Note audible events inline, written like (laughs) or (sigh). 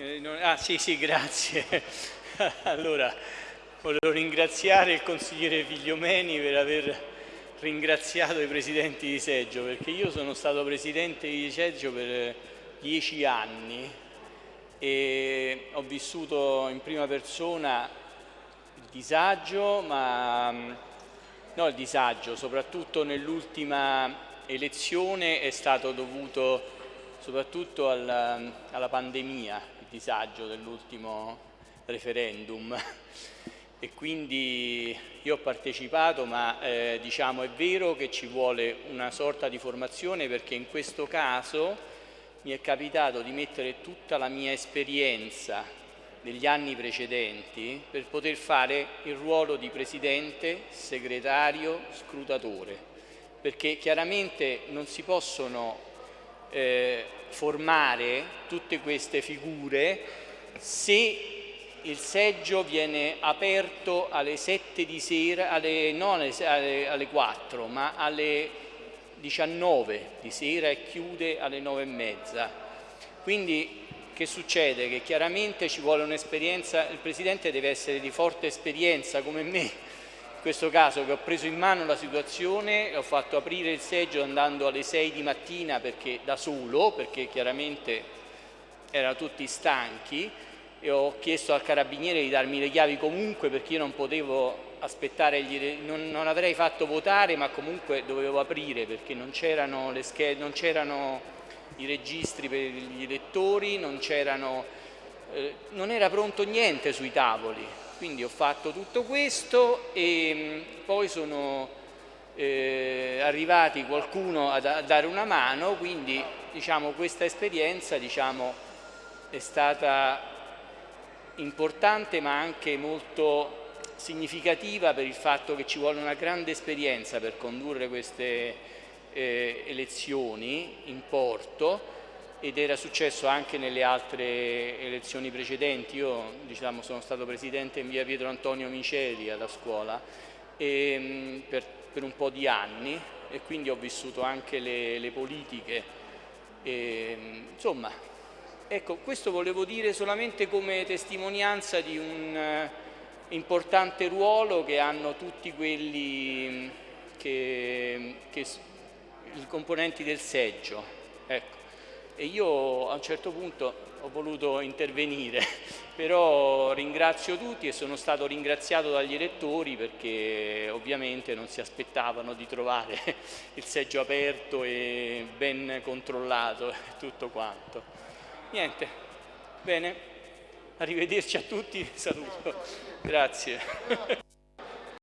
Ah sì, sì, grazie. (laughs) allora, volevo ringraziare il consigliere Figliomeni per aver ringraziato i presidenti di seggio, perché io sono stato presidente di seggio per dieci anni e ho vissuto in prima persona il disagio, ma no il disagio, soprattutto nell'ultima elezione è stato dovuto soprattutto alla, alla pandemia, disagio dell'ultimo referendum. E quindi io ho partecipato ma eh, diciamo è vero che ci vuole una sorta di formazione perché in questo caso mi è capitato di mettere tutta la mia esperienza degli anni precedenti per poter fare il ruolo di presidente, segretario, scrutatore. Perché chiaramente non si possono eh, formare tutte queste figure se il seggio viene aperto alle 7 di sera, alle, non alle, alle 4, ma alle 19 di sera e chiude alle 9 e mezza. Quindi che succede? Che chiaramente ci vuole un'esperienza, il Presidente deve essere di forte esperienza come me, in questo caso che ho preso in mano la situazione, ho fatto aprire il seggio andando alle 6 di mattina perché, da solo, perché chiaramente erano tutti stanchi e ho chiesto al carabiniere di darmi le chiavi comunque perché io non potevo aspettare, non, non avrei fatto votare ma comunque dovevo aprire perché non c'erano i registri per gli elettori, non, eh, non era pronto niente sui tavoli quindi ho fatto tutto questo e mm, poi sono eh, arrivati qualcuno a, a, dare una mano, quindi diciamo, questa esperienza diciamo, è stata importante ma anche molto significativa per il fatto che ci vuole una grande esperienza per condurre queste eh, elezioni in porto ed era successo anche nelle altre elezioni precedenti. Io diciamo, sono stato presidente in via Pietro Antonio Miceli alla scuola e, ehm, per, per, un po' di anni e quindi ho vissuto anche le, le politiche. E, ehm, insomma, ecco, questo volevo dire solamente come testimonianza di un uh, importante ruolo che hanno tutti quelli che, che i componenti del seggio. Ecco e io a un certo punto ho voluto intervenire, (laughs) però ringrazio tutti e sono stato ringraziato dagli elettori perché ovviamente non si aspettavano di trovare (laughs) il seggio aperto e ben controllato e (laughs) tutto quanto. Niente, bene, arrivederci a tutti, saluto, grazie.